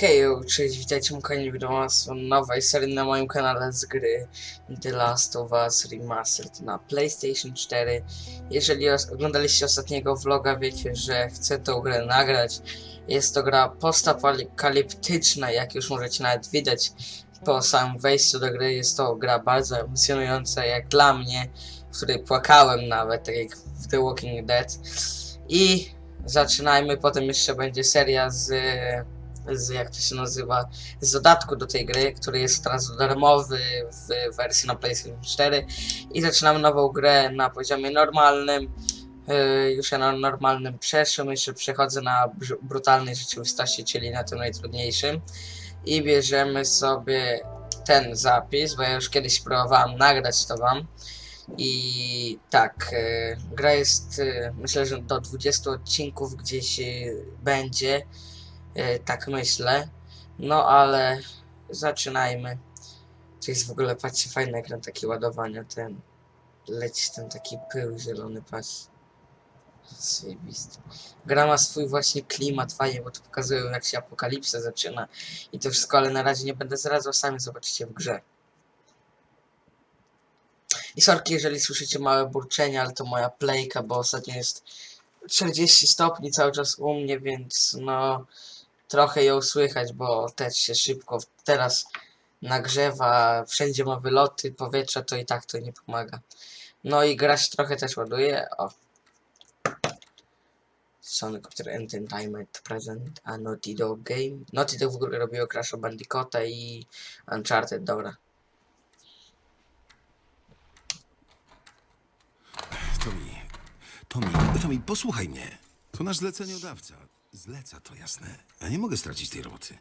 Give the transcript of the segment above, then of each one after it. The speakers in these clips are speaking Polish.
Hej, cześć, witajcie mu kochani widomas nowej serii na moim kanale z gry The Last of Us Remastered na PlayStation 4. Jeżeli oglądaliście ostatniego vloga, wiecie, że chcę tą grę nagrać. Jest to gra postapokaliptyczna, jak już możecie nawet widać po samym wejściu do gry. Jest to gra bardzo emocjonująca, jak dla mnie, w której płakałem nawet, tak jak w The Walking Dead. I zaczynajmy, potem jeszcze będzie seria z z, jak to się nazywa, z dodatku do tej gry, który jest teraz darmowy w wersji na PlayStation 4 i zaczynamy nową grę na poziomie normalnym. Yy, już ja na normalnym przeszłym, jeszcze przechodzę na br- brutalnej rzeczywistości, czyli na tym najtrudniejszym. I bierzemy sobie ten zapis, bo ja już kiedyś próbowałem nagrać to wam. I tak, yy, gra jest yy, myślę, że do 20 odcinków gdzieś będzie. E, tak myślę. No ale zaczynajmy. To jest w ogóle, patrzcie, fajny ekran taki ładowania, ten leci ten taki pył zielony, patrz. Zajebisty. Gra ma swój właśnie klimat, fajnie, bo to pokazują jak się apokalipsa zaczyna i to wszystko, ale na razie nie będę zdradzał, sami zobaczycie w grze. I sorki, jeżeli słyszycie małe burczenie, ale to moja playka, bo ostatnio jest 40 stopni cały czas u mnie, więc no trochę ją słychać, bo też się szybko teraz nagrzewa, wszędzie ma wyloty powietrza, to i tak to nie pomaga. No i gra się trochę też ładuje, o. Sony Computer Entertainment Present, a Naughty Dog Game. Naughty Dog w ogóle robiło Crash Bandicoota i Uncharted, dobra. Tommy, Tommy, Tommy, posłuchaj mnie. To nasz zleceniodawca. Zleca to jasne. Ja nie mogę stracić tej roboty.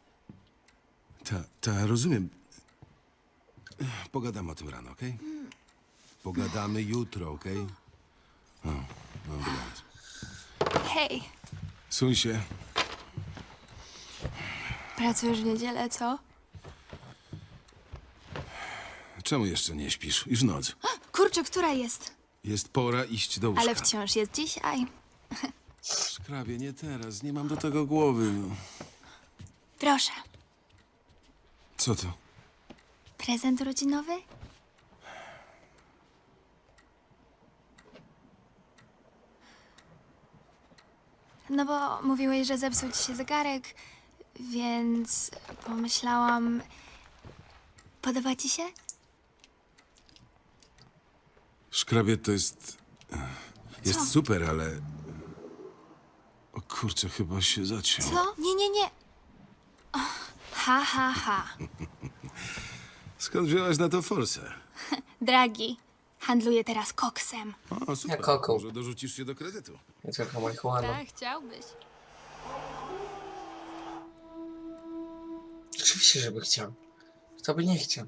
Ta, ta, rozumiem. Pogadamy o tym rano, okej? Pogadamy jutro, okej? O, no, dobranoc. Hej, Suń się. pracujesz w niedzielę, co? Czemu jeszcze nie śpisz? Już noc. Kurczę, która jest? Jest pora iść do łóżka. Ale wciąż jest dzisiaj. Szkrabie, nie teraz. Nie mam do tego głowy. No. Proszę, Co to? prezent urodzinowy? No bo mówiłeś, że zepsuł ci się zegarek, więc pomyślałam... Podoba ci się? Szkrabie to jest... Jest super, ale... O kurczę, chyba się zaciął. Co? Nie, nie, nie. Och, Ha, ha, ha. Skąd wziąłeś na to forsę? Dragi, handluję teraz koksem. O, super. Ja koką. Może dorzucisz się do kredytu. Nie tylko marihuana. Tak, chciałbyś. Oczywiście, żeby chciał. Kto by nie chciał?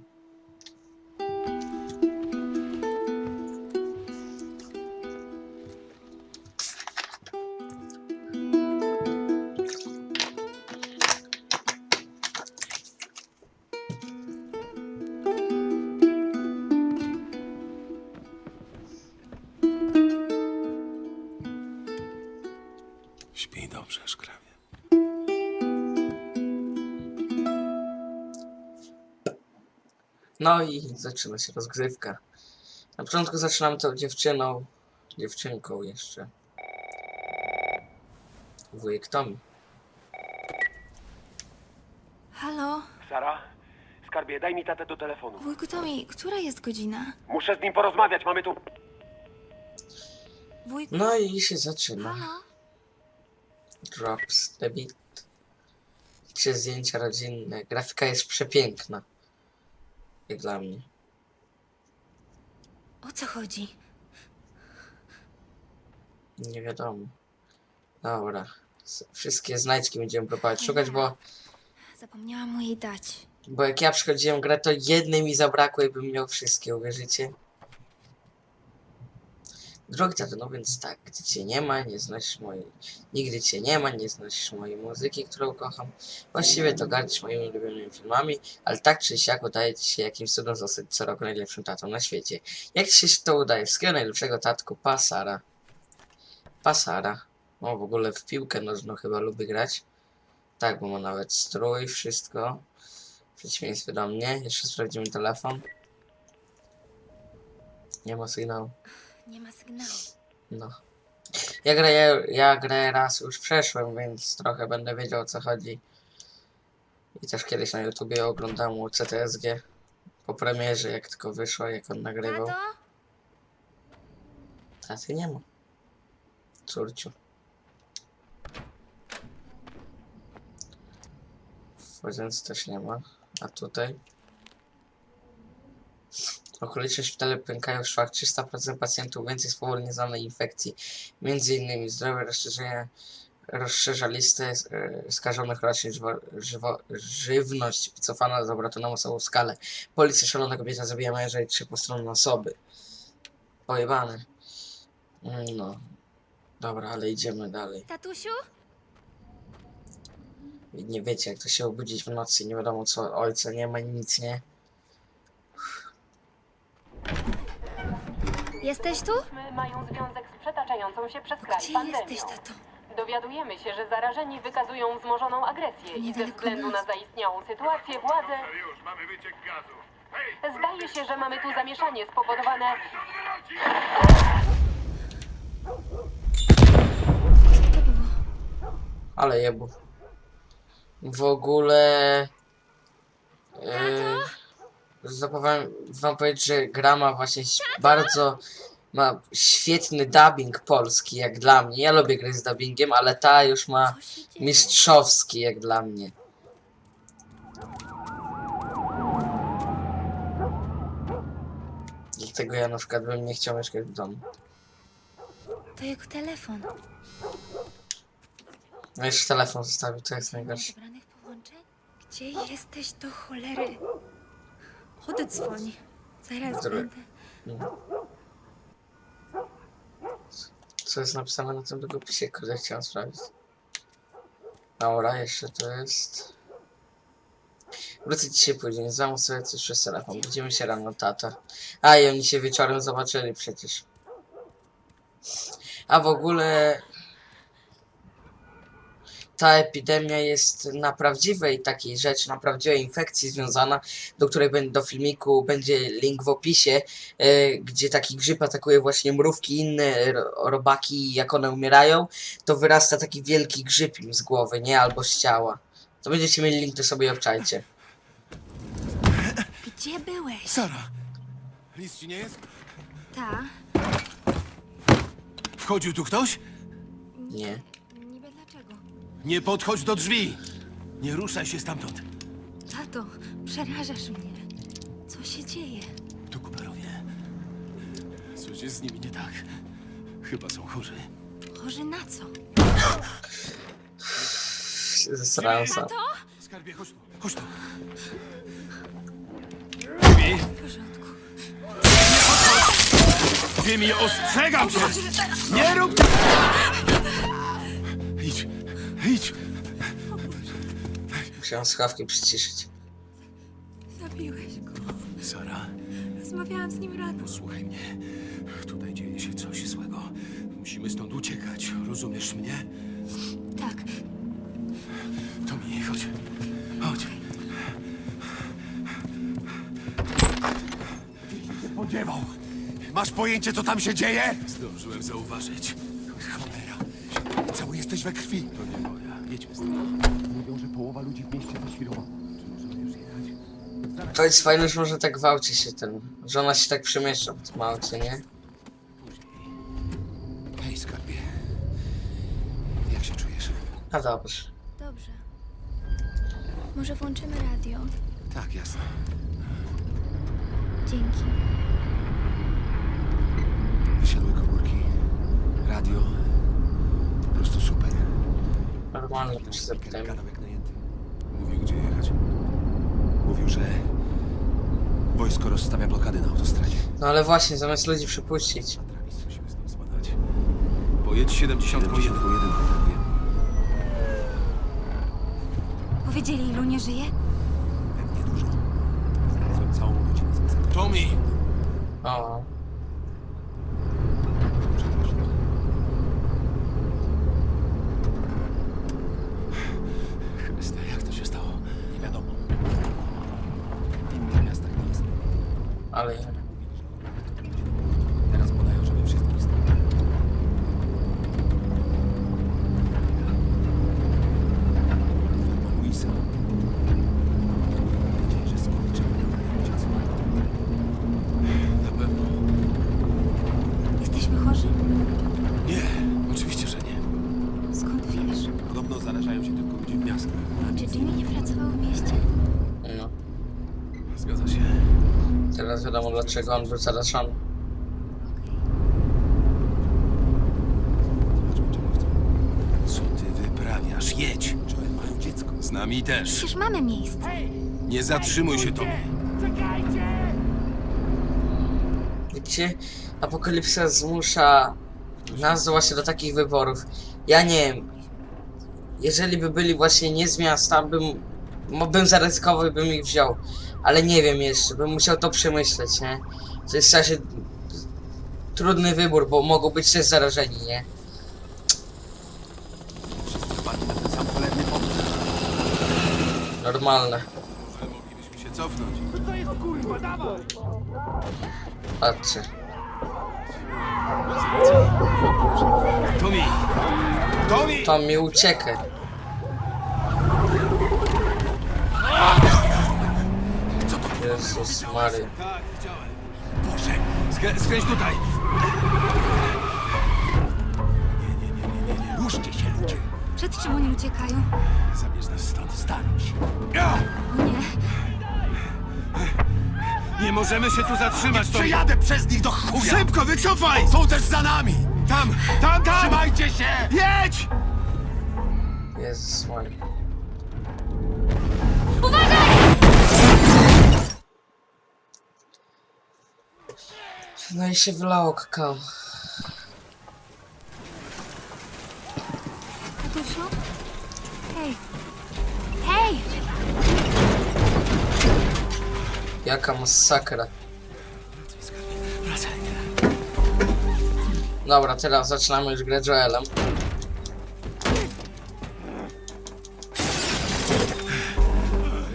Śpij dobrze, szkrabie. No i zaczyna się rozgrywka. Na początku zaczynamy tą dziewczyną, dziewczynką jeszcze. Wujek Tommy. Halo? Sara? Skarbie, daj mi tatę do telefonu. Wujku Tomi, która jest godzina? Muszę z nim porozmawiać, mamy tu... Wujku? No i się zaczyna. Halo? Drops the beat. Trzy zdjęcia rodzinne. Grafika jest przepiękna. Jak dla mnie. O co chodzi? Nie wiadomo. Dobra. Wszystkie znajdźki będziemy próbować szukać, bo, Zapomniałam mu jej dać. bo jak ja przychodziłem grę, to jednej mi zabrakło i bym miał wszystkie, uwierzycie? Drogi tato, no więc tak, gdy cię nie ma, nie znasz mojej... Nigdy cię nie ma, nie znasz mojej muzyki, którą kocham. Właściwie to gardzisz moimi ulubionymi filmami, ale tak czy siak udaje ci się jakimś cudem zostać co roku najlepszym tatą na świecie. Jak ci się to udaje? Wszystkiego najlepszego tatku, Pasara. Pasara. O, w ogóle w piłkę nożną chyba lubi grać. Tak, bo ma nawet strój, wszystko. W przeciwieństwie do mnie. Jeszcze sprawdzimy telefon. Nie ma sygnału. Nie ma sygnału. No. Ja grę, ja, grę raz już przeszłem, więc trochę będę wiedział o co chodzi. I też kiedyś na YouTubie oglądałem u CTSG po premierze, jak tylko wyszło, jak on nagrywał. Tato? Taty nie ma. Córciu. Łazience też nie ma. A tutaj? Okoliczne szpitale pękają w szwach 300% pacjentów więcej spowolnie znanej infekcji. Między innymi zdrowie rozszerzenie rozszerza listę e, skażonych roślin, żywo, żywo, żywność wycofana z obrotu na masową skalę. Policja szalona kobieta zabija męża i trzy postronne osoby. Pojebane. Mm, No. Dobra, ale idziemy dalej. Tatusiu? Nie wiecie, jak to się obudzić w nocy, nie wiadomo co, ojca nie ma, nic nie. Jesteś tu? mają związek z przetaczającą się przez kraj Gdzie pandemią. jesteś, tato? Dowiadujemy się, że zarażeni wykazują wzmożoną agresję i ze Niedaleko względu nas. na zaistniałą sytuację władze Już mamy wyciek gazu. Hej! zdaje się, że mamy tu zamieszanie spowodowane Co to było? Ale jebu. W ogóle... Yy, zapowiem wam powiedzieć, że gra ma właśnie bardzo... Ma świetny dubbing polski, jak dla mnie. Ja lubię gry z dubbingiem, ale ta już ma mistrzowski, jak dla mnie. Dlatego ja na przykład bym nie chciał mieszkać w domu. To jego telefon. No jeszcze telefon zostawił, to jest najgorsze. Gdzie jesteś do cholery? Oddzwoń. Zaraz Dobra. będę. Co jest napisane na tym długopisie, kurde, chciałem sprawdzić. Dobra, jeszcze to jest... Wrócę dzisiaj później, zamów sobie coś przez telefon, widzimy się rano, tata. A, i oni się wieczorem zobaczyli przecież. A w ogóle... Ta epidemia jest na prawdziwej takiej rzeczy, na prawdziwej infekcji związana, do której do filmiku będzie link w opisie, e, gdzie taki grzyb atakuje właśnie mrówki i inne ro- robaki i jak one umierają, to wyrasta taki wielki grzyb im z głowy, nie? Albo z ciała. To będziecie mieli link, to sobie obczajcie. Gdzie byłeś? Sara! Nic ci nie jest? Ta. Wchodził tu ktoś? Nie. Nie podchodź do drzwi! Nie ruszaj się stamtąd. Tato, przerażasz mnie. Co się dzieje? To Cooperowie. Coś jest z nimi nie tak. Chyba są chorzy. Chorzy na co? Zesrałem sam. Skarbie, chodź tu. Chodź tu. Drzwi! W porządku. Mi ostrzegam cię! Nie rób... Idź. Musiałem słuchawki przyciszyć. Zabiłeś go. Sara, Rozmawiałam z nim rano. słuchaj mnie. Tutaj dzieje się coś złego. Musimy stąd uciekać. Rozumiesz mnie? Tak, Tomi, chodź. Chodź. Spodziewał. Masz pojęcie, co tam się dzieje? Zdążyłem zauważyć. Cholera. Cały jesteś we krwi. To nie moja. Jedźmy stąd. Mówią, że połowa ludzi w mieście zaświrowała. Możemy już jechać. To jest fajne, że może tak gwałci się ten. Że ona się tak przemieszcza w tym aucie, nie? Hej, skarbie. Jak się czujesz? A dobrze. dobrze. Może włączymy radio? Tak, jasne. Dzięki. Wysiadły komórki. Radio. Normalnie. Gadał jak najęty. Mówił, gdzie jechać. Mówił, że wojsko rozstawia blokady na autostradzie. No ale właśnie, zamiast ludzi spadać. Pojedź 71. 71. Wiem. Powiedzieli, ilu nie żyje? Pewnie dużo. Znalazłem całą godzinę z. Tommy! O, Ale Teraz podają, żeby wszystkich stać. Ferma Luisa. Mam nadzieję, że skurczy uciec. Na pewno. Jesteśmy chorzy? Nie, oczywiście, że nie. Skąd wiesz? Podobno zarażają się tylko ludzie w miastach. A czy Jimmy nie pracował w mieście? no. Zgadza się. Teraz wiadomo dlaczego on czego chcą. Co ty wyprawiasz? Jedź. Joel mają dziecko. Z nami też. Przecież mamy miejsce. Nie zatrzymuj się, Tommy. Widzicie? Apokalipsa zmusza nas do właśnie do takich wyborów. Ja nie wiem. Jeżeli by byli właśnie nie z miasta, bym, bym zaryzykował i bym ich wziął. Ale nie wiem jeszcze, bym musiał to przemyśleć, nie? To jest w sensie trudny wybór, bo mogą być też zarażeni, nie? Wszyscy na ten sam cholerny pomysł. Normalne. Może moglibyśmy się cofnąć. Patrzcie. Tommy! Tommy! Mi uciekę. Jezus Mary. Tak, widziałem. Boże! Skrę skręć tutaj! Ruszcie się, ludzie. Przed czym oni uciekają? Zabierz nas stąd. Się. Ja! O nie. Nie możemy się tu zatrzymać, Tommy! Przejadę przez nich do chuja! Szybko, wycofaj! Są też za nami! Tam! Tam, tam! Trzymajcie się! Jedź! Jezus Mary. No i się wylało kakao. Tatusiu? Hej. Hej! Jaka masakra. Wracaj. Dobra, teraz zaczynamy już grę Joelem.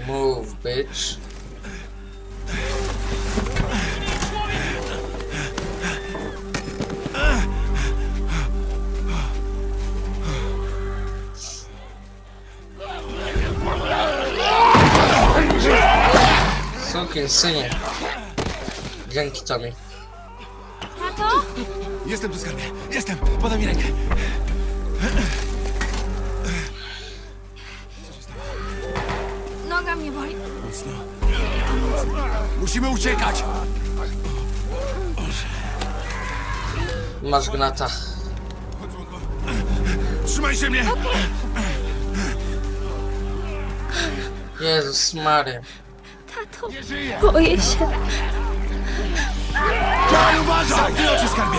Move, bitch. Synie. Dzięki Tommy. Tato? Jestem tu, skarbie. Jestem. Podaj mi rękę. Noga mnie boli. Mocno. Musimy uciekać! Masz gnata. Trzymaj się mnie! Jezus Mary. Żyje! boję się. Joel, uważaj! Zamknij oczy, skarbie!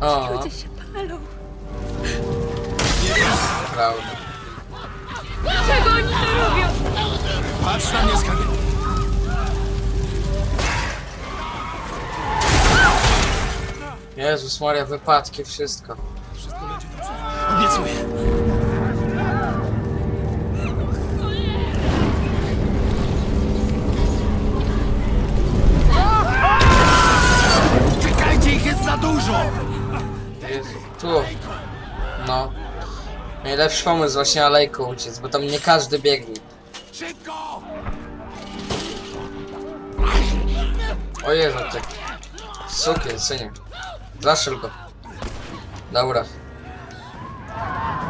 O, Ludzie się Jezus Maria, wypadki, wszystko. Wszystko będzie dobrze. Obiecuję. Uciekajcie, ich jest za dużo! Jezu, tu. No. Najlepszy pomysł właśnie alejką uciec, bo tam nie każdy biegnie. Szybko! O Jezu, ty. Sukiel, synie. Zaszyl go. Dobra.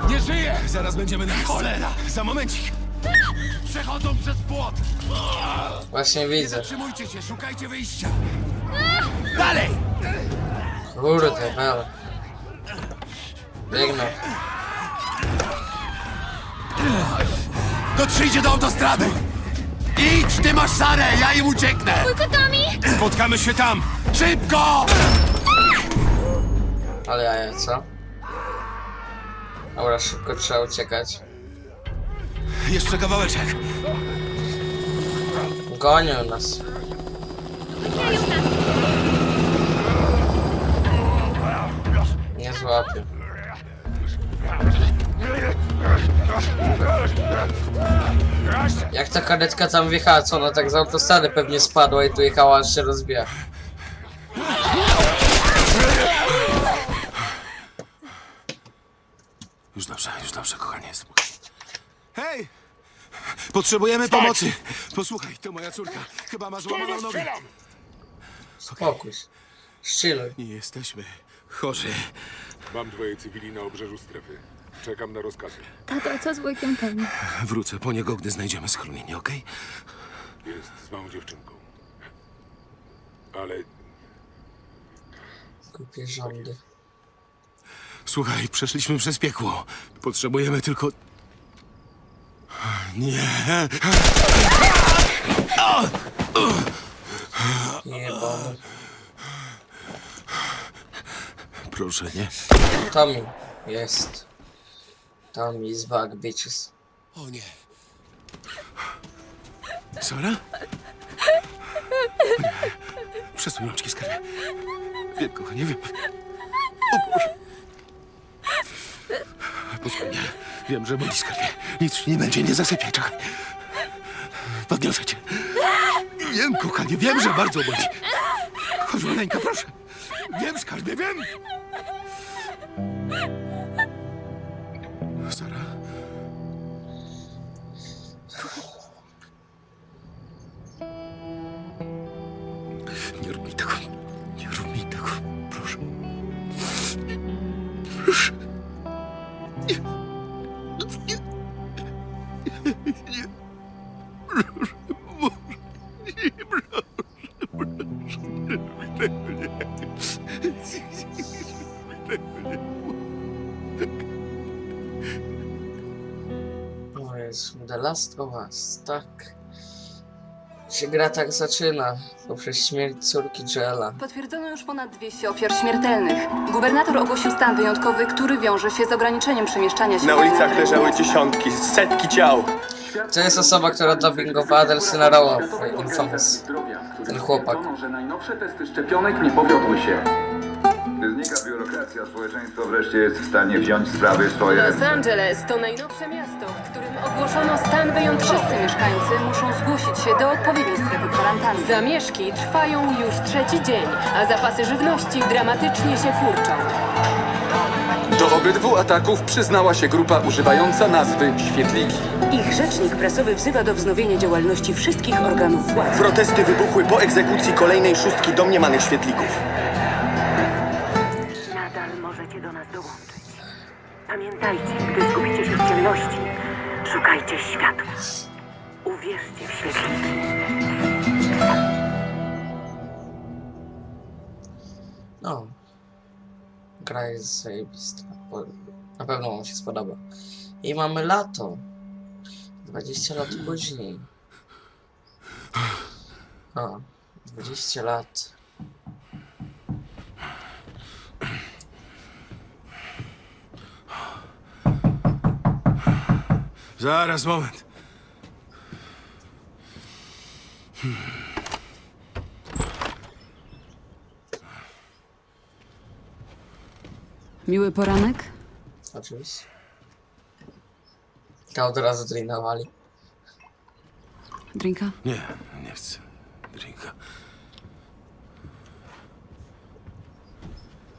Nie żyje! Zaraz będziemy na. Cholera! Za momencik. Przechodzą przez płot! Właśnie Nie widzę. zatrzymujcie się, szukajcie wyjścia! Dalej! Kurde, wel. Biegną. Dotrzyjcie do autostrady! Idź, ty masz Sarę, ja im ucieknę! Tommy? Spotkamy się tam. Szybko! Ale jaja, co? Dobra, szybko trzeba uciekać. Jeszcze kawałeczek. Gonią nas. złapie. Jak ta karetka tam wjechała, co ona tak z autostrady pewnie spadła i tu jechała, aż się rozbiła. Już dobrze, już dobrze, kochanie, spokojnie. Hej! Potrzebujemy pomocy! Posłuchaj, to moja córka. Chyba ma złamaną nogę. Spokój. Szczyluj. Nie jesteśmy chorzy. Mam dwoje cywili na obrzeżu strefy. Czekam na rozkazy. Tato, co z wujkiem Tony? Wrócę po niego, gdy znajdziemy schronienie, okej? Jest z małą dziewczynką. Ale Głupie rządy. Słuchaj, przeszliśmy przez piekło. Potrzebujemy tylko... Nie. Jebany. Proszę, nie. Tommy. Jest. Tommy is back, bitches. O nie. Sara? Przesuń rączki, skarbie. Wiem, kochanie, wiem. O Boże. Posłuchaj. Wiem, że boli, skarbie. Nic nie będzie, nie zasypiaj, czekaj. Podniosę cię. Wiem, kochanie, wiem, że bardzo boli. Chodź, maleńka, proszę. Wiem, skarbie, wiem. The Last of Us, tak. Się gra tak zaczyna, poprzez śmierć córki Joela. Potwierdzono już ponad 200 ofiar śmiertelnych. Gubernator ogłosił stan wyjątkowy, który wiąże się z ograniczeniem przemieszczania się Na ulicach leżały dziesiątki, setki ciał. To jest osoba, która dubbingowała Adelsyna Rowa w Infamous. Ten chłopak. że najnowsze testy szczepionek nie powiodły się. Gdy znika biurokracja, społeczeństwo wreszcie jest w stanie wziąć sprawy swoje Los. Angeles to najnowsze miasto, w którym ogłoszono stan wyjątkowy. Wszyscy mieszkańcy muszą zgłosić się do odpowiedniej strefy kwarantanny. Zamieszki trwają już trzeci dzień, a zapasy żywności dramatycznie się kurczą. Do obydwu ataków przyznała się grupa używająca nazwy Świetliki. Ich rzecznik prasowy wzywa do wznowienia działalności wszystkich organów władzy. Protesty wybuchły po egzekucji kolejnej szóstki domniemanych świetlików. Nadal możecie do nas dołączyć. Pamiętajcie, gdy zgubicie się w ciemności, szukajcie światła. Uwierzcie w świetliki. No. Gra jest zajebista. Na pewno wam się spodoba. I mamy lato. 20 lat później. O, 20 lat. Zaraz, moment. Miły poranek? Oczywiście. To od razu drinowali. Drinka? Nie, nie chcę. Drinka.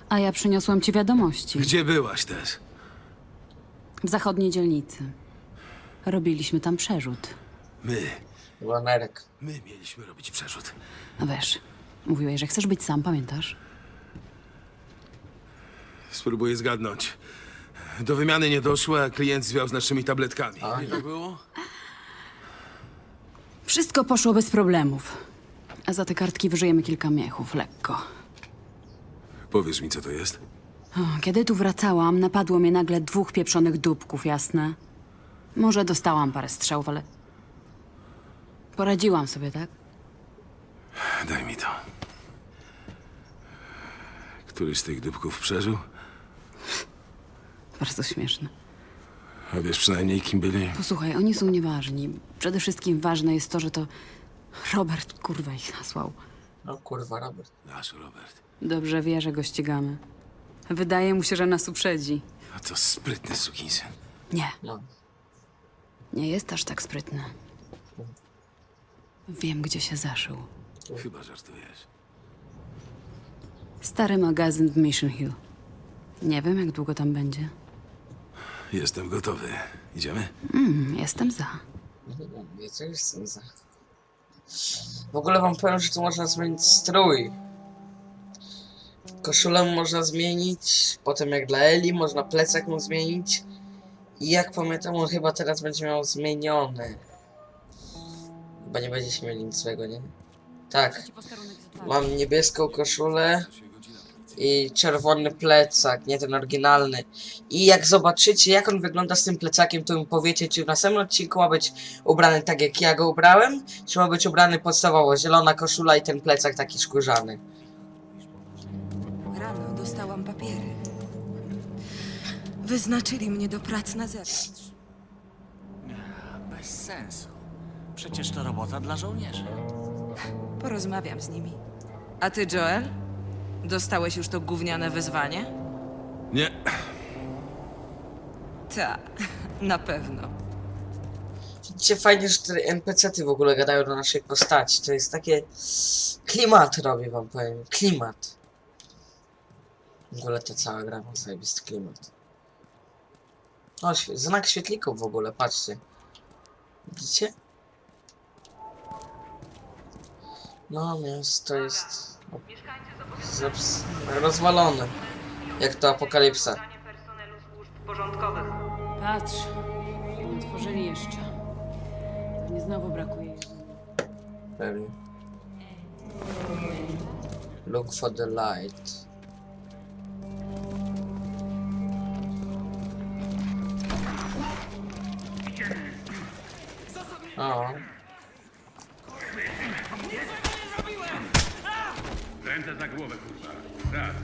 A ja przyniosłam ci wiadomości. Gdzie byłaś też? W zachodniej dzielnicy. Robiliśmy tam przerzut. My. Chyba Nerek. My mieliśmy robić przerzut. No wiesz, mówiłeś, że chcesz być sam, pamiętasz? Spróbuję zgadnąć. Do wymiany nie doszło, a klient zwiał z naszymi tabletkami. A, Nie tak było? Wszystko poszło bez problemów. A za te kartki wyżyjemy kilka miechów, lekko. Powiesz mi, co to jest? O, kiedy tu wracałam, napadło mnie nagle dwóch pieprzonych dupków, jasne? Może dostałam parę strzałów, ale... Poradziłam sobie, tak? Daj mi to. Któryś z tych dupków przeżył? Bardzo śmieszne. A wiesz przynajmniej, kim byli? Posłuchaj, oni są nieważni. Przede wszystkim ważne jest to, że to Robert kurwa ich nasłał. No kurwa, Robert. Nasz Robert. Dobrze wie, że go ścigamy. Wydaje mu się, że nas uprzedzi. A to sprytny sukinsyn. Nie. No. Nie jest aż tak sprytny. Wiem, gdzie się zaszył. Chyba żartujesz. Stary magazyn w Mission Hill. Nie wiem, jak długo tam będzie. Jestem gotowy. Idziemy? Mm, jestem za. Ja co jestem za. W ogóle wam powiem, że tu można zmienić strój. Koszulę można zmienić, potem jak dla Eli, można plecak mu zmienić. I jak pamiętam, on chyba teraz będzie miał zmieniony. Chyba nie będzie się mieli nic złego, nie? Tak. Mam niebieską koszulę i czerwony plecak, nie ten oryginalny. I jak zobaczycie, jak on wygląda z tym plecakiem, to mi powiecie, czy w następnym odcinku ma być ubrany tak, jak ja go ubrałem, czy ma być ubrany podstawowo, zielona koszula i ten plecak taki skórzany. Rano dostałam papiery. Wyznaczyli mnie do prac na zewnątrz. Bez sensu. Przecież to robota dla żołnierzy. Porozmawiam z nimi. A ty, Joel? Dostałeś już to gówniane wezwanie? Nie. Ta, na pewno. Widzicie, fajnie, że te NPC-ty w ogóle gadają do naszej postaci. To jest takie... Klimat robi wam powiem. Klimat. W ogóle ta cała gra ma zajebisty klimat. O, świe- znak świetlików w ogóle, patrzcie. Widzicie? No, miasto jest... Rozwalone. Jak to apokalipsa. Patrz, nie otworzyli jeszcze. Pewnie znowu brakuje. Pewnie. Look for the light. O, Ręce za głowę, kurwa. Raz.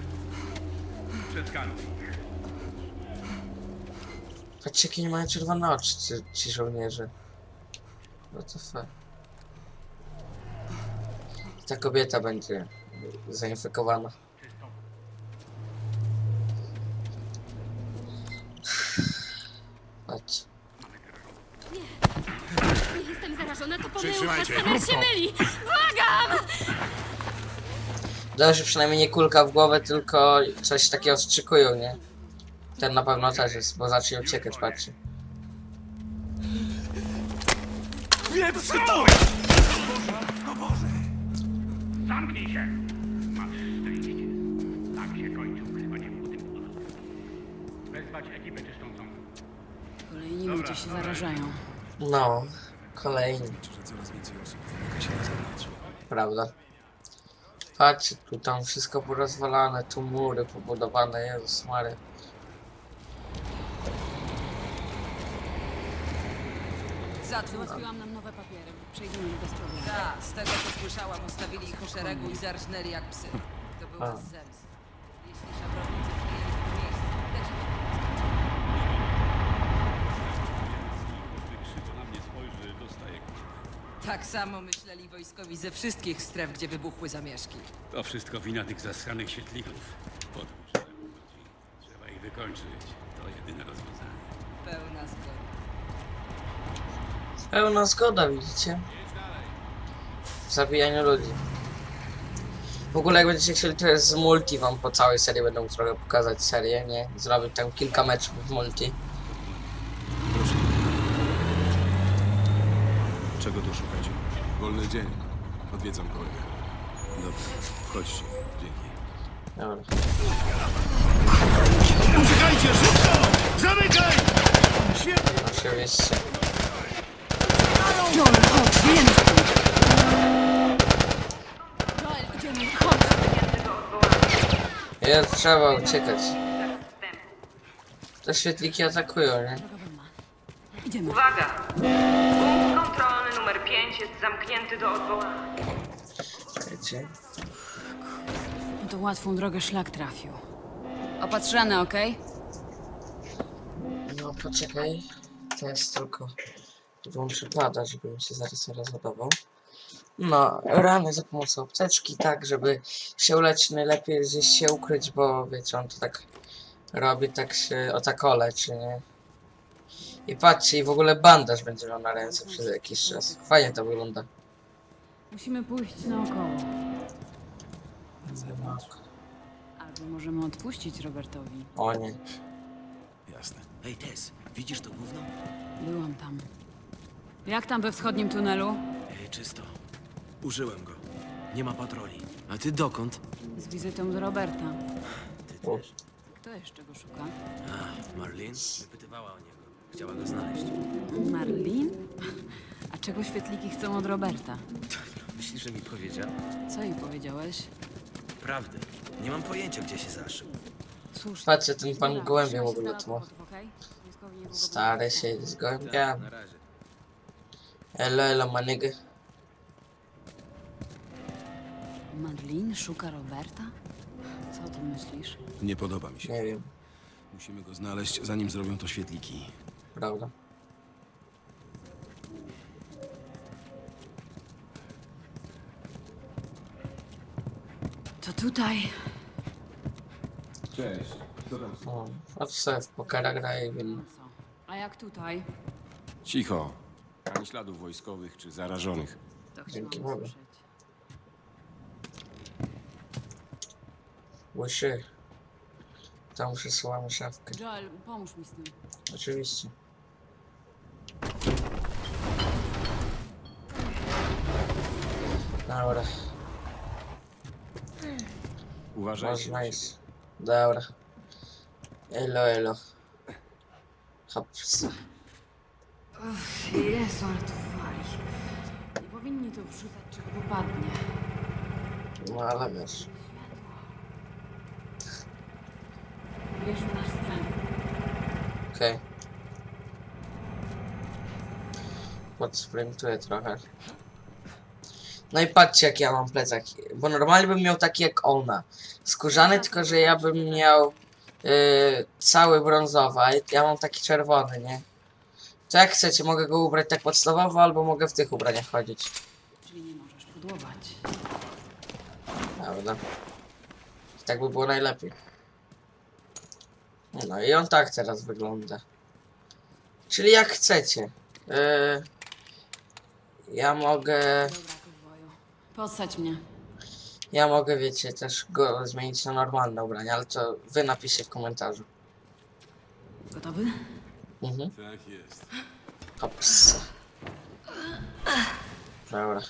Przeskanuj. patrzcie jakie nie mają czerwone oczy ci, ci żołnierze. What the fuck. Ta kobieta będzie zainfekowana. Patrz. Nie jestem zarażona, to pomyłka. Przytrzymajcie, Myli. Błagam! Dobrze, przynajmniej nie kulka w głowę, tylko coś takiego strzykują, nie? Ten na pewno też jest, bo zacznie uciekać, patrzcie. Wieprz to! O Boże! Zamknij się! Masz szczęście. Tak się kończy ukrywanie w tym budu. Wezwać ekipę czyszczącą. Kolejni ludzie się zarażają. No, kolejny. Że coraz więcej osób wymyka się na zewnątrz. Prawda? Patrzcie, tu tam wszystko porozwalane, tu mury pobudowane, Jezus Mary. Załatwiłam nam nowe papiery. Przejdziemy do sprawy. Tak, z tego co słyszałam, ustawili ich po szeregu i zarżnęli jak psy. To był A. z zemsty. Jeśli szabrownicy przyjęli to miejsce, też Krzywo na mnie spojrzy, dostaje Tak samo myśleli wojskowi ze wszystkich stref, gdzie wybuchły zamieszki. To wszystko wina tych zaskanych świetlików. Podłóż temu ludzi. Trzeba ich wykończyć. To jedyne rozwiązanie. Pełna zgoda. Pełna zgoda, widzicie? W zabijaniu ludzi. W ogóle jak będziecie chcieli, to jest z multi wam po całej serii będę mógł trochę pokazać serię, nie? Zrobić tam kilka meczów w multi. Czego tu szukać? Wolny dzień. Odwiedzam kolegę. Dobra, wchodźcie. Dzięki. Dobra. Uciekajcie, szybko! Zamykaj! Oczywiście. Joel, chodź, wiemy stąd. Joel, idziemy, chodź. Jest, trzeba uciekać. Te świetliki atakują, nie? Idziemy. Uwaga! 5 jest zamknięty do odwołania. No to łatwą drogę szlak trafił. Opatrzane, okej? No poczekaj. To jest tylko... Włączę pada, żeby mi się zaraz rozładował. No, rany za pomocą apteczki, tak, żeby się uleczyć najlepiej gdzieś się ukryć, bo wiecie, on to tak robi, tak się o tak leczy, nie? I patrzcie, i w ogóle bandaż będzie miał na ręce przez jakiś czas. Fajnie to wygląda. Musimy pójść naokoło. Albo możemy odpuścić Robertowi. O nie. Jasne. Hej, Tess, widzisz to gówno? Byłam tam. Jak tam we wschodnim tunelu? Ej, czysto. Użyłem go. Nie ma patroli. A ty dokąd? Z wizytą do Roberta. Ty też. Kto jeszcze go szuka? A, Marlin wypytywała o niego. Chciała go znaleźć. Marlin? A czego świetliki chcą od Roberta? Myślisz, że mi powiedział? Co jej powiedziałeś? Prawdę. Nie mam pojęcia, gdzie się zaszył. Cóż, Patrzcie, ten pan Dobra, gołębie w ogóle niedługo Stary się z Tak, na razie. Elo, elo, manigę. Marlin szuka Roberta? Co o tym myślisz? Nie podoba mi się. Nie wiem, Musimy go znaleźć, zanim zrobią to świetliki. Prawda? To tutaj. Cześć. Co tam? O, a w pokera gra i win. A jak tutaj? Cicho. Ani śladów wojskowych czy zarażonych. To Dzięki Bogu. usłyszeć. Łysy. Tam przesyłamy szafkę. Joel, pomóż mi z tym. Oczywiście. Dobra, Uważajcie. można iść. Dobra. Elo, elo. Hops. Uff, Jezu, ale to wali. Nie powinni to wrzucać, czego popadnie. No ale wiesz. Wiesz, nasz sprzęt. Okej. Podsprintuję trochę. No i patrzcie jak ja mam plecak. Bo normalnie bym miał taki jak ona. Skórzany, tylko że ja bym miał yy, cały brązowy, a ja mam taki czerwony, nie? To jak chcecie, mogę go ubrać tak podstawowo, albo mogę w tych ubraniach chodzić. Czyli nie możesz pudłować. Prawda? Tak by było najlepiej. No i on tak teraz wygląda. Czyli jak chcecie. Yy, ja mogę... Podsadź mnie. Ja mogę, wiecie, też go zmienić na normalne ubrania, ale to wy napiszcie w komentarzu. Gotowy? Mhm. Tak jest. Hops. Dobra.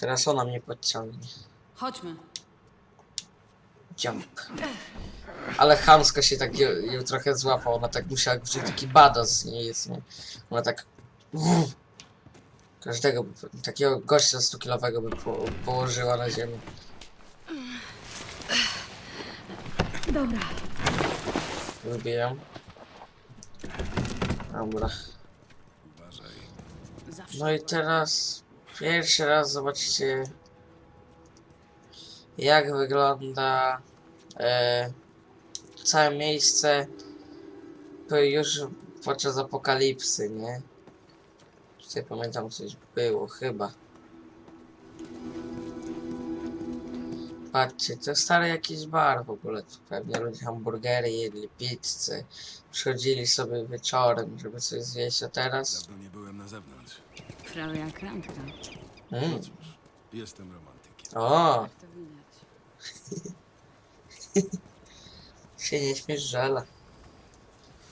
Teraz ona mnie podciągnie. Chodźmy. Jump. Ale chamsko się tak ją, ją trochę złapał. Ona tak musiała wziąć taki bados z niej jest, nie? Ona tak... Każdego, takiego gościa 100-kilowego by po, położyła na ziemię. Dobra. Wybijam. Dobra. No i teraz pierwszy raz zobaczycie jak wygląda całe miejsce już podczas apokalipsy, nie? Tutaj pamiętam coś było, chyba. Patrzcie, to stary jakiś bar w ogóle. Tu pewnie ludzie hamburgery jedli, pizzę. Przychodzili sobie wieczorem, żeby coś zjeść, a teraz... Dawno nie byłem na zewnątrz. Prawie jak randka. Mm. No cóż, jestem romantykiem. O, Jak to widać. się nie śmiesz, żela.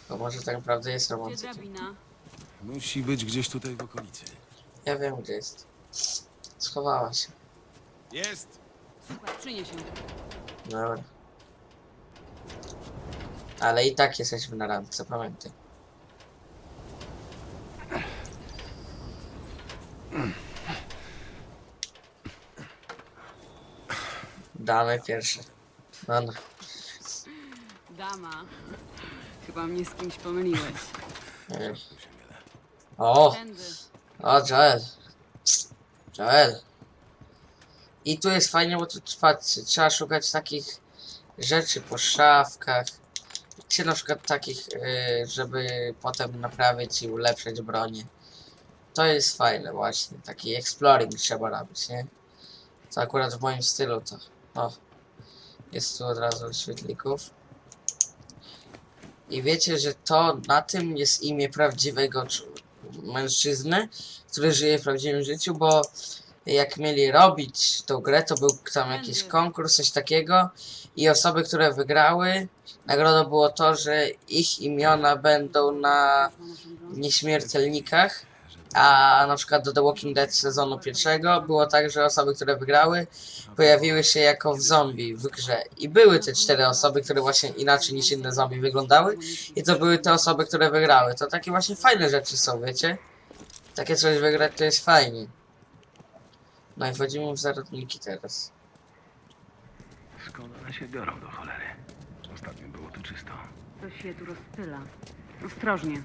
To może tak naprawdę jest romantykiem. Musi być gdzieś tutaj w okolicy. Ja wiem, gdzie jest. Schowała się. Jest! Super, przynieś ją. Dobra. Ale i tak jesteśmy na randce, pamiętaj. Damy pierwsze. No, no. Dama. Chyba mnie z kimś pomyliłeś. Nie. O! Tędy. O, Joel. Joel. I tu jest fajnie, bo tu trzeba szukać takich rzeczy po szafkach. Czy na przykład takich, y, żeby potem naprawić i ulepszyć bronię. to jest fajne właśnie. Taki exploring trzeba robić, nie? To akurat w moim stylu to. O. Jest tu od razu świetlików. I wiecie, że to na tym jest imię prawdziwego mężczyzny, który żyje w prawdziwym życiu, bo jak mieli robić tą grę, to był tam jakiś konkurs, coś takiego. I osoby, które wygrały, nagrodą było to, że ich imiona będą na nieśmiertelnikach, a na przykład do The Walking Dead sezonu pierwszego było tak, że osoby, które wygrały, pojawiły się jako w zombie w grze. I były te cztery osoby, które właśnie inaczej niż inne zombie wyglądały i to były te osoby, które wygrały. To takie właśnie fajne rzeczy są, wiecie? Takie coś wygrać to jest fajnie. No i wchodzimy w zarodniki teraz. Skąd one się biorą do cholery? Ostatnio było tu czysto. Coś się tu rozpyla. Ostrożnie.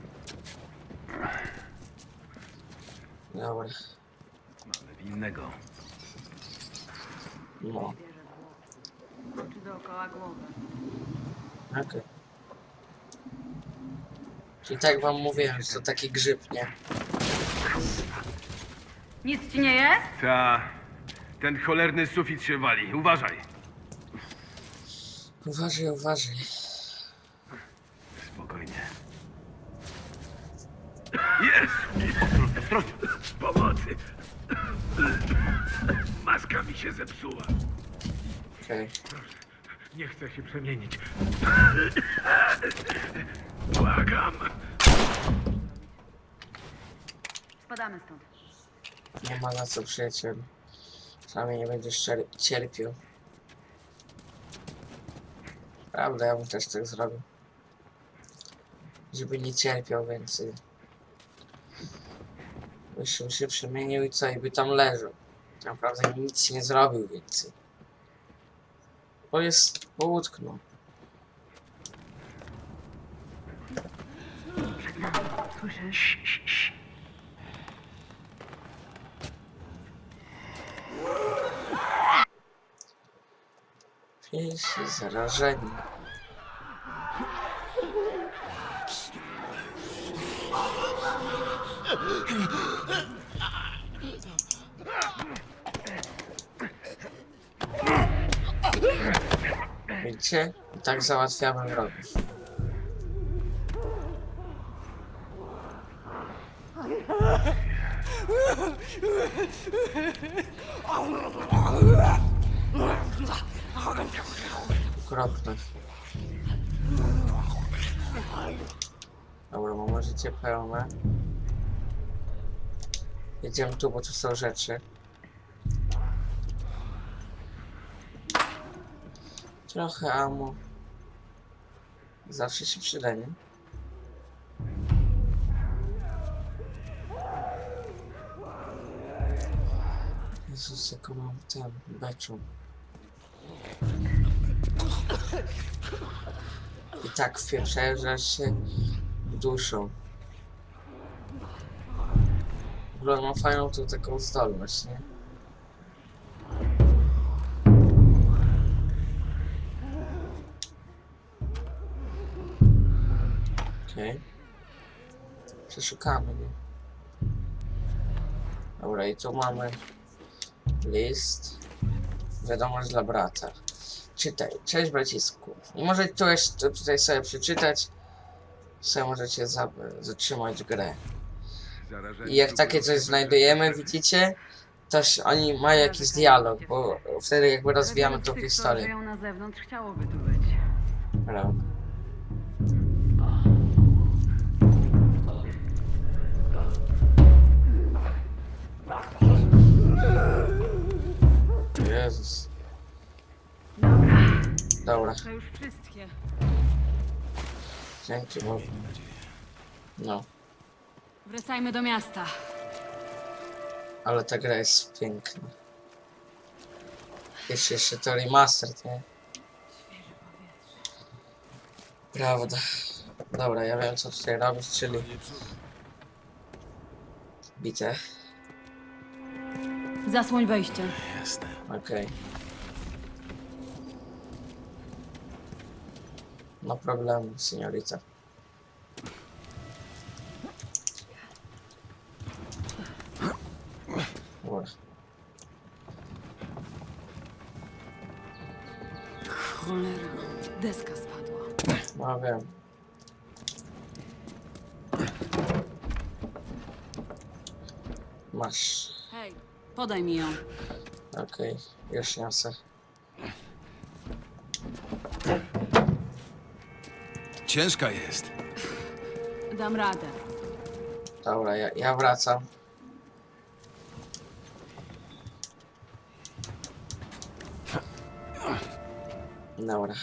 Dobra. Mamy winnego. No, Czy dookoła głowy. okej. Czyli tak wam mówiłem, że to taki grzyb, nie? Nic ci nie jest? Ta. Ten cholerny sufit się wali. Uważaj. Uważaj, uważaj. Spokojnie. Jest! Ostrożnie, ostrożnie. Maska mi się zepsuła. Okej. Nie chcę się przemienić. Błagam. Spadamy stąd. Nie ma na co przyjaciel. Przynajmniej nie będziesz czer- cierpiał. Prawda, ja bym też tak zrobił. Żeby nie cierpiał więcej. Byś się przemienił i co, i by tam leżał. Tak Naprawdę nic nie zrobił więcej. Bo jest, bo utknął. Słyszysz? Piesi zarażeni. I tak załatwiamy wrogów. Okropne. Dobra, mam życie pełne. Jedziemy tu, bo tu są rzeczy. Trochę amo. Zawsze się przyda, nie? Jezus, jaką mam ten beczu. I tak wpieprzają, się duszą. W ogóle mam fajną tu taką zdolność, nie? Okej. Przeszukamy, nie? Dobra, i tu mamy list. Wiadomość dla brata. Czytaj. Cześć bracisku. I może tu jeszcze tutaj sobie przeczytać. Sobie możecie za- zatrzymać grę. I jak takie coś znajdujemy, widzicie, się- oni mają jakiś dialog, bo wtedy jakby rozwijamy tą historię. na zewnątrz, chciałoby tu być. Prawda. Jezus. Dobra, To już wszystkie. dzięki Bogu. No, Wracajmy do miasta. ale ta gra jest piękna. Jeszcze, jeszcze to remastered, nie? Prawda. Dobra, ja wiem co tutaj robić, czyli... Bite. Zasłoń wejście. Jasne. Okej. Okay. No problem, seniorica. Cholera, deska spadła. No wiem. Masz. Podaj mi ją. Okej, już niosę. Ciężka jest. Dam radę. Dobra, ja, ja wracam. Dobra.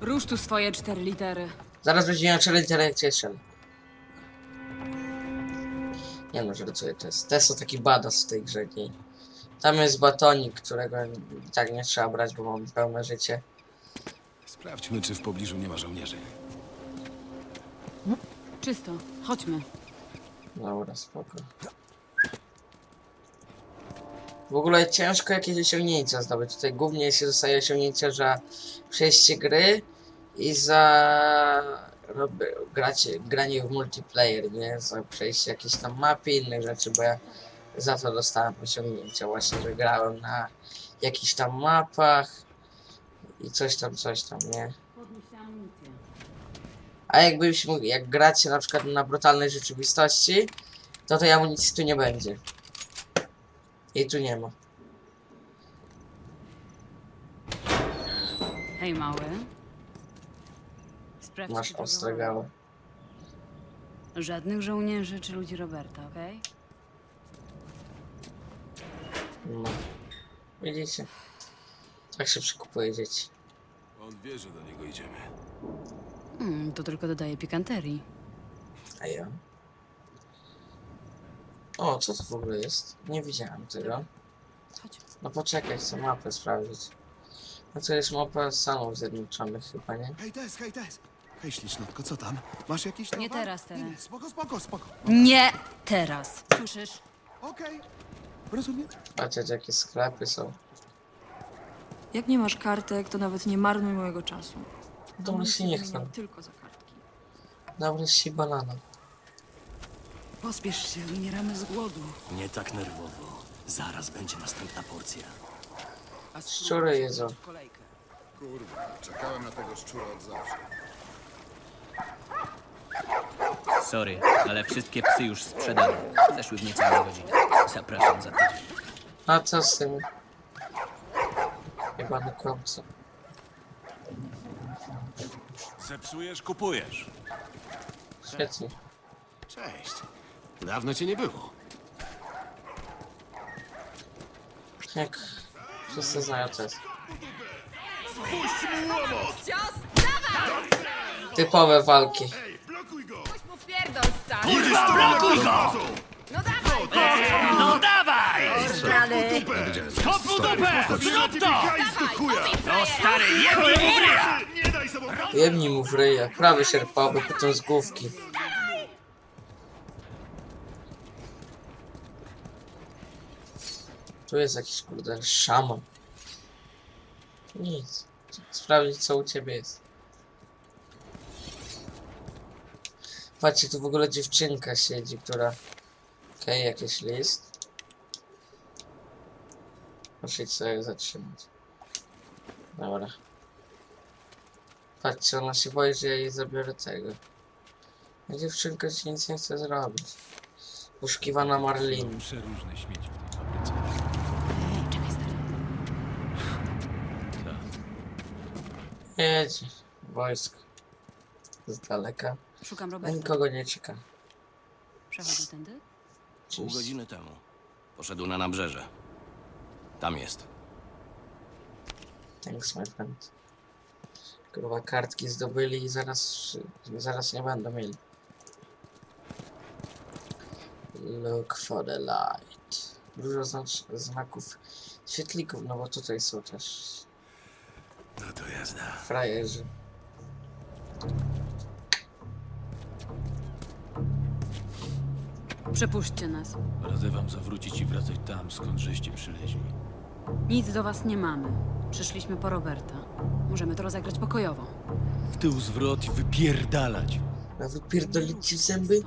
Rusz tu swoje cztery litery. Zaraz będzie miał challenge cieszył. Nie no, żartuję, to jest, to jest taki badass w tej grze. Nie. Tam jest batonik, którego i tak nie trzeba brać, bo mam pełne życie. Sprawdźmy, czy w pobliżu nie ma żołnierzy. Czysto, chodźmy. Dobra, spoko. W ogóle ciężko jakieś osiągnięcia zdobyć. Tutaj głównie się dostaje osiągnięcia za przejście gry i za rob- gracie, granie w multiplayer, nie? Za przejście jakiejś tam mapy, innych rzeczy, bo ja za to dostałem osiągnięcia właśnie, że grałem na jakichś tam mapach i coś tam, coś tam, nie? A jakbyśmy, jak gracie na przykład na brutalnej rzeczywistości, to tej amunicji tu nie będzie. I tu nie ma. Hej, mały. Sprawdź, Masz ostre gały. Żadnych żołnierzy czy ludzi Roberta, okej? No. Widzicie? Tak się przykupuje dzieci. On wie, że do niego idziemy. Hmm, to tylko dodaje pikanterii. A ja? O, co to w ogóle jest? Nie widziałem tego. No poczekaj, chcę mapę sprawdzić. No to jest mapa Stanów Zjednoczonych chyba, nie? Hej, Tess, hej, Tess. Hej, ślicznotko, co tam? Masz jakiś Nie towar? teraz, teraz. Nie, nie, spoko, spoko, spoko. Nie teraz. Słyszysz? Okej. Rozumiem. Patrzcie, jakie sklepy są. Jak nie masz kartek, to nawet nie marnuj mojego czasu. Dobry się nie chcę. Tylko za kartki. Dobry si banana. Pospiesz się, umieramy z głodu. Nie tak nerwowo. Zaraz będzie następna porcja. Szczury jedzą. Kurwa, czekałem na tego szczura od zawsze. Sorry, ale wszystkie psy już sprzedane. Zeszły w niecałe godziny. Zapraszam za tydzień. A co z tym? Jebany kłamca. Zepsujesz, kupujesz. Świetnie. Cześć. Dawno cię nie było. Jak wszyscy znają to jest. Puść mu łomot! Typowe walki. Stary! Kurwa, blokuj go! No dawaj! No dawaj! Rany! Skop mu dupę! Zrób to! No stary, jebnij mu w ryja! Jebnij mu w ryja. Prawy sierpowy, potem z główki. Tu jest jakiś kurde szaman. Nic. Sprawdzić co u ciebie jest. Patrzcie, tu w ogóle dziewczynka siedzi, która... Okej, jakiś list. Muszę sobie zatrzymać. Dobra. Patrzcie, ona się boi, że ja jej zabiorę tego. A dziewczynka ci nic nie chce zrobić. Poszukiwana Marlin. Przeróżne śmieci w tej fabryce. Czekaj, stary. Jedzie. Wojsko. Z daleka. Szukam A Roberta. nikogo nie czeka. Przechodził tędy? Pół godziny temu. Poszedł na nabrzeże. Tam jest. Thanks, my friend. Kurwa, kartki zdobyli i zaraz, zaraz nie będą mieli. Look for the light. Dużo znacz, znaków świetlików, no bo tutaj są też No to jazda. frajerzy. Przepuśćcie nas. Radzę wam zawrócić i wracać tam, skąd żeście przyleźli. Nic do was nie mamy. Przyszliśmy po Roberta. Możemy to rozegrać pokojowo. W tył zwrot i wypierdalać. A wypierdolić ci w zęby?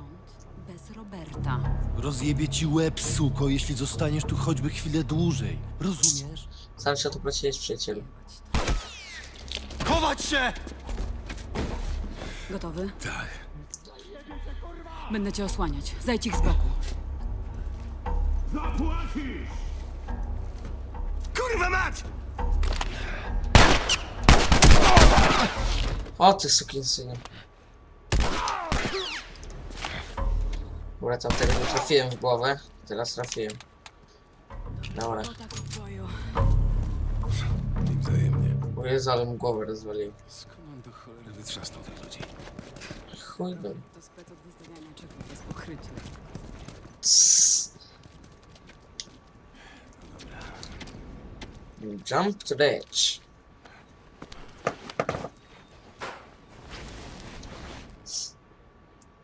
Bez Roberta. Rozjebie ci łeb, suko, jeśli zostaniesz tu choćby chwilę dłużej. Rozumiesz? Sam się o to prosiłeś, przyjacielu. Chować się! Gotowy? Tak. Będę cię osłaniać. Zejdź ich z boku. Zapłacisz! Kurwa mać! O ty sukinsynie. Dobra, tam tego nie trafiłem w głowę. Teraz trafiłem. Dobra. O Jezu, ale mu głowę rozwaliłem. Skąd on do cholery wytrzasnął tych ludzi? Chuj go. To spec od wystawiania bez pokrycia. Tss. Jump to the edge.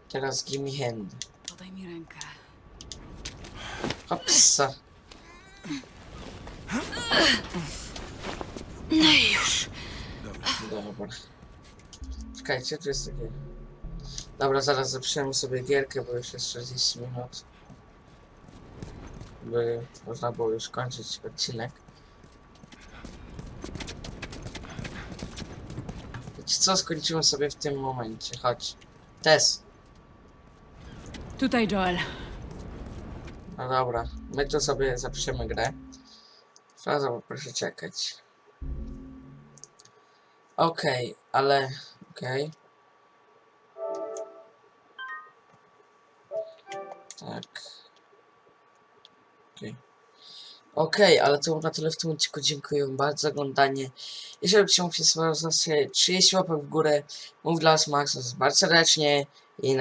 Teraz give me hand. Podaj mi rękę. Hopsa. No i już. Dobra. Czekajcie, tu jest takie... Dobra, zaraz zapiszemy sobie gierkę, bo już jest 40 minut. By można było już kończyć odcinek. Wiecie co, skończymy sobie w tym momencie, chodź. Tess. Tutaj Joel. No dobra, my tu sobie zapiszemy grę. Fraza, proszę czekać. Okej, ale... Okej. Tak. Okej. Okej, ale to było na tyle w tym odcinku. Dziękuję bardzo za oglądanie. Jeżeli się spodobał, zostawcie 30 łapek w górę. Mów dla was Max, bardzo serdecznie. I na